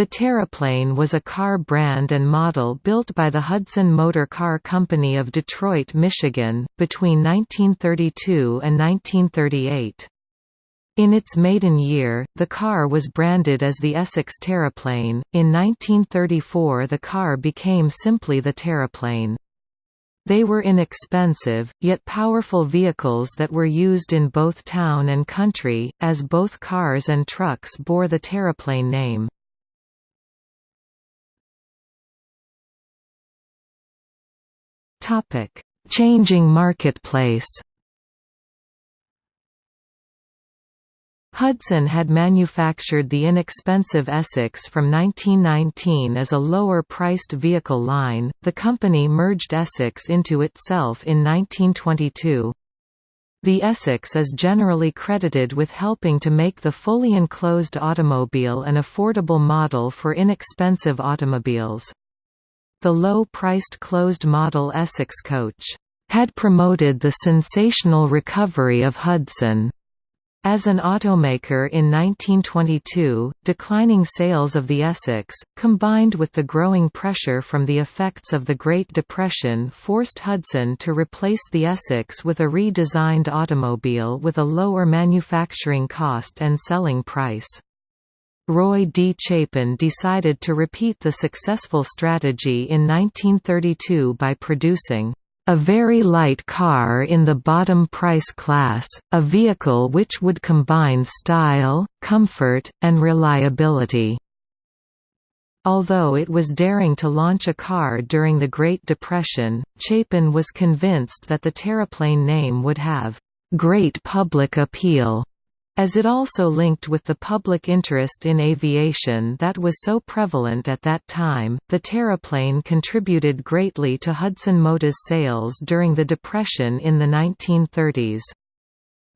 The Terraplane was a car brand and model built by the Hudson Motor Car Company of Detroit, Michigan, between 1932 and 1938. In its maiden year, the car was branded as the Essex Terraplane. In 1934, the car became simply the Terraplane. They were inexpensive, yet powerful vehicles that were used in both town and country, as both cars and trucks bore the Terraplane name. Topic: Changing marketplace. Hudson had manufactured the inexpensive Essex from 1919 as a lower-priced vehicle line. The company merged Essex into itself in 1922. The Essex is generally credited with helping to make the fully enclosed automobile an affordable model for inexpensive automobiles. The low-priced closed model Essex coach had promoted the sensational recovery of Hudson. As an automaker in 1922, declining sales of the Essex, combined with the growing pressure from the effects of the Great Depression forced Hudson to replace the Essex with a redesigned automobile with a lower manufacturing cost and selling price. Roy D. Chapin decided to repeat the successful strategy in 1932 by producing a very light car in the bottom price class, a vehicle which would combine style, comfort, and reliability. Although it was daring to launch a car during the Great Depression, Chapin was convinced that the Terraplane name would have great public appeal as it also linked with the public interest in aviation that was so prevalent at that time, the Terraplane contributed greatly to Hudson Motors sales during the Depression in the 1930s.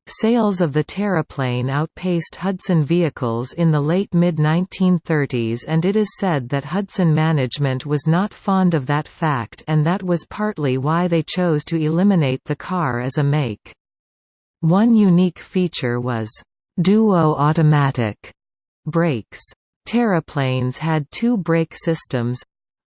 Sales of the Terraplane outpaced Hudson vehicles in the late mid-1930s and it is said that Hudson management was not fond of that fact and that was partly why they chose to eliminate the car as a make. One unique feature was duo automatic brakes. Terraplanes had two brake systems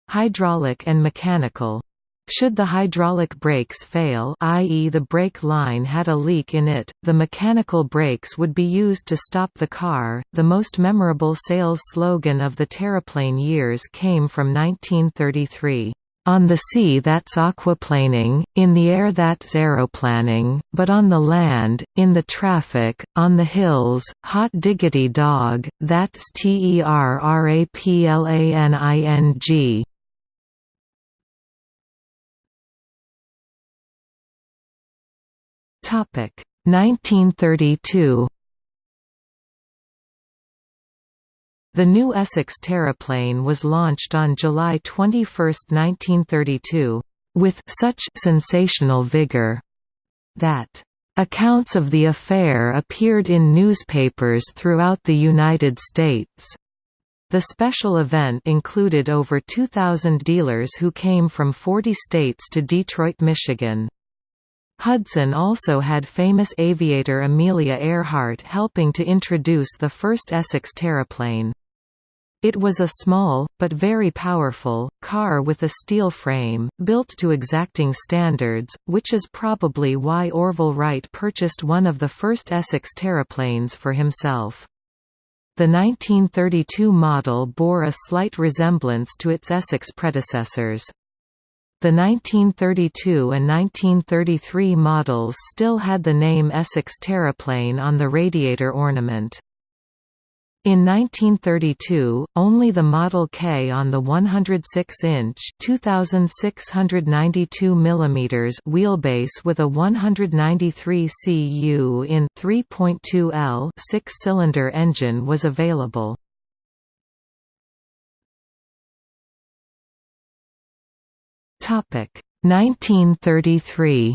hydraulic and mechanical. Should the hydraulic brakes fail i.e. the brake line had a leak in it, the mechanical brakes would be used to stop the car. The most memorable sales slogan of the Terraplane years came from 1933. On the sea that's aquaplaning, in the air that's aeroplaning, but on the land, in the traffic, on the hills, hot diggity dog, that's T-E-R-R-A-P-L-A-N-I-N-G. Topic 1932 The new Essex Terraplane was launched on July 21, 1932, with such sensational vigor that accounts of the affair appeared in newspapers throughout the United States. The special event included over 2,000 dealers who came from 40 states to Detroit, Michigan. Hudson also had famous aviator Amelia Earhart helping to introduce the first Essex Terraplane. It was a small, but very powerful, car with a steel frame, built to exacting standards, which is probably why Orville Wright purchased one of the first Essex terraplanes for himself. The 1932 model bore a slight resemblance to its Essex predecessors. The 1932 and 1933 models still had the name Essex Terraplane on the radiator ornament. In 1932, only the Model K on the 106-inch (2692 mm) wheelbase with a 193 cu in 3.2 L six-cylinder engine was available. Topic 1933.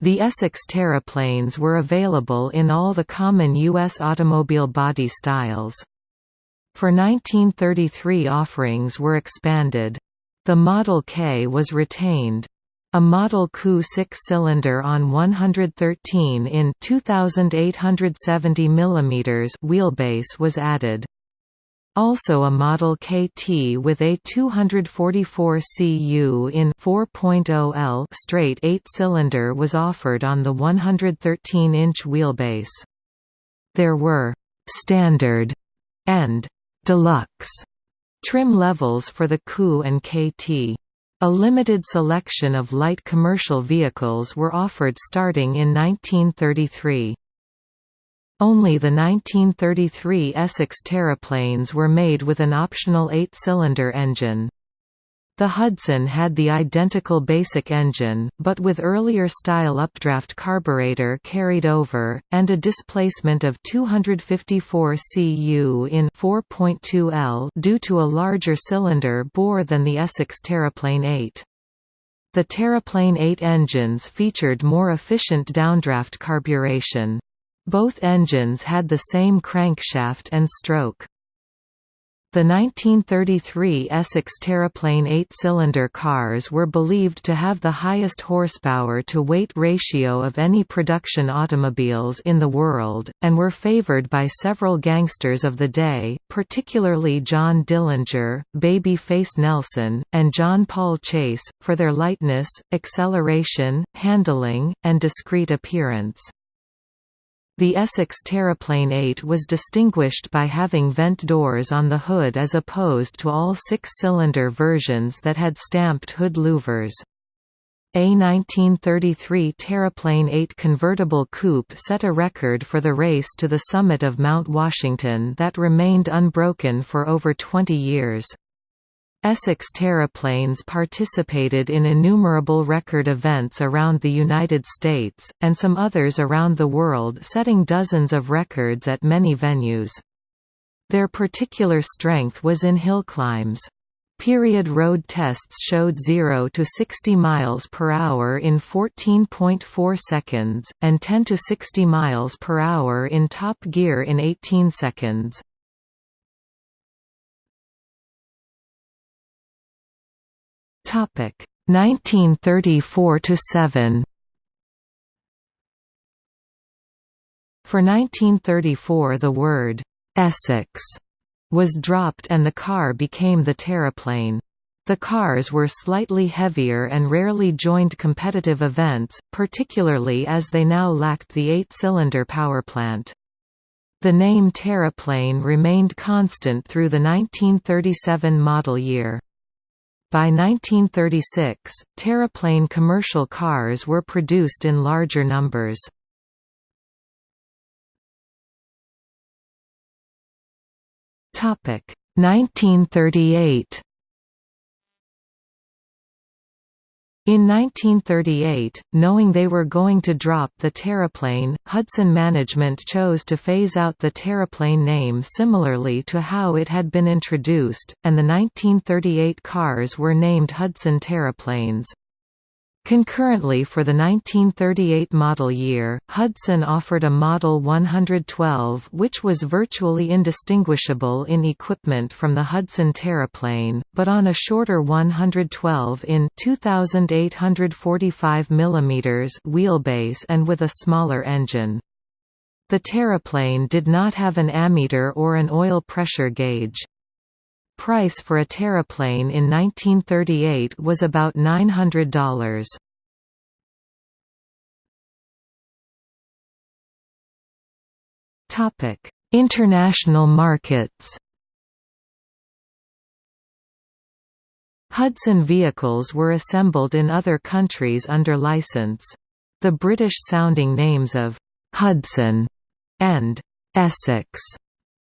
The Essex Terraplanes were available in all the common U.S. automobile body styles. For 1933 offerings were expanded. The Model K was retained. A Model KU six-cylinder on 113 in 2870 mm wheelbase was added. Also a Model KT with a 244 cu in 4.0 L straight 8-cylinder was offered on the 113-inch wheelbase. There were «standard» and «deluxe» trim levels for the KU and KT. A limited selection of light commercial vehicles were offered starting in 1933. Only the 1933 Essex Terraplanes were made with an optional eight-cylinder engine. The Hudson had the identical basic engine, but with earlier style updraft carburetor carried over, and a displacement of 254 cu in 4.2 L due to a larger cylinder bore than the Essex Terraplane 8. The Terraplane 8 engines featured more efficient downdraft carburation. Both engines had the same crankshaft and stroke. The 1933 Essex Terraplane eight-cylinder cars were believed to have the highest horsepower-to-weight ratio of any production automobiles in the world, and were favored by several gangsters of the day, particularly John Dillinger, Babyface Nelson, and John Paul Chase, for their lightness, acceleration, handling, and discreet appearance. The Essex Terraplane 8 was distinguished by having vent doors on the hood as opposed to all six-cylinder versions that had stamped hood louvers. A 1933 Terraplane 8 convertible coupe set a record for the race to the summit of Mount Washington that remained unbroken for over 20 years. Essex Terraplanes participated in innumerable record events around the United States, and some others around the world setting dozens of records at many venues. Their particular strength was in hill climbs. Period road tests showed 0 to 60 miles per hour in 14.4 seconds and 10 to 60 miles per hour in top gear in 18 seconds. Topic 1934 to 7. For 1934 the word Essex was dropped and the car became the Terraplane. The cars were slightly heavier and rarely joined competitive events, particularly as they now lacked the eight-cylinder powerplant. The name Terraplane remained constant through the 1937 model year. By 1936, Terraplane commercial cars were produced in larger numbers. Topic 1938 In 1938, knowing they were going to drop the Terraplane, Hudson management chose to phase out the Terraplane name similarly to how it had been introduced, and the 1938 cars were named Hudson Terraplanes. Concurrently for the 1938 model year, Hudson offered a Model 112 which was virtually indistinguishable in equipment from the Hudson Terraplane, but on a shorter 112 in 2845 mm wheelbase and with a smaller engine. The Terraplane did not have an ammeter or an oil pressure gauge. Price for a Terraplane in 1938 was about $900. Topic: International markets. Hudson vehicles were assembled in other countries under license. The British-sounding names of Hudson and Essex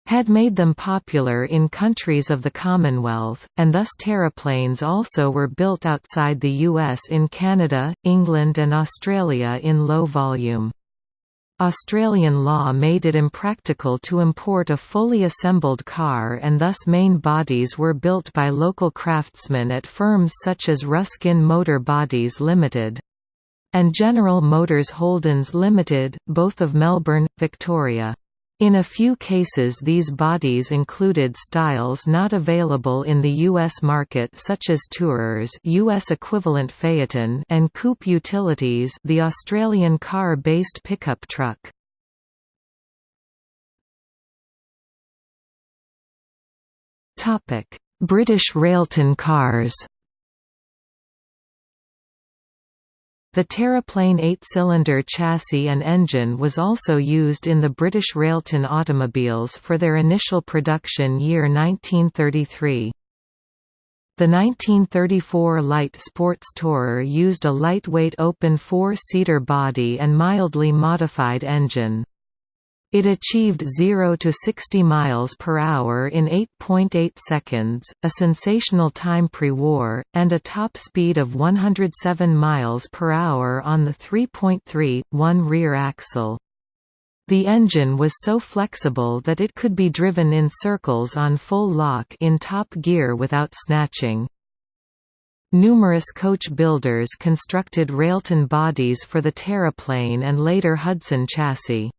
had made them popular in countries of the Commonwealth, and thus terraplanes also were built outside the US in Canada, England and Australia in low volume. Australian law made it impractical to import a fully assembled car and thus main bodies were built by local craftsmen at firms such as Ruskin Motor Bodies Limited and General Motors Holdens Limited, both of Melbourne, Victoria. In a few cases these bodies included styles not available in the U.S. market such as Tourers US equivalent Phaeton and Coupe Utilities the Australian car-based pickup truck. British Railton cars The Terraplane eight-cylinder chassis and engine was also used in the British Railton automobiles for their initial production year 1933. The 1934 light sports tourer used a lightweight open four-seater body and mildly modified engine. It achieved 0 to 60 miles per hour in 8.8 seconds, a sensational time pre-war, and a top speed of 107 miles per hour on the 3.3.1 rear axle. The engine was so flexible that it could be driven in circles on full lock in top gear without snatching. Numerous coach builders constructed Railton bodies for the Terraplane and later Hudson chassis.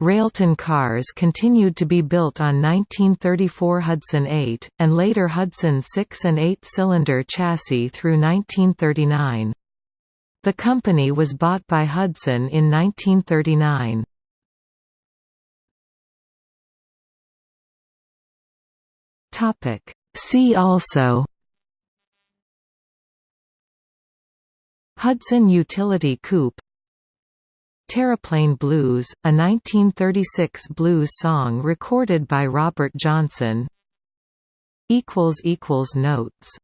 Railton cars continued to be built on 1934 Hudson 8, and later Hudson 6 and 8-cylinder chassis through 1939. The company was bought by Hudson in 1939. See also Hudson Utility Coupe Terraplane Blues, a 1936 blues song recorded by Robert Johnson. Notes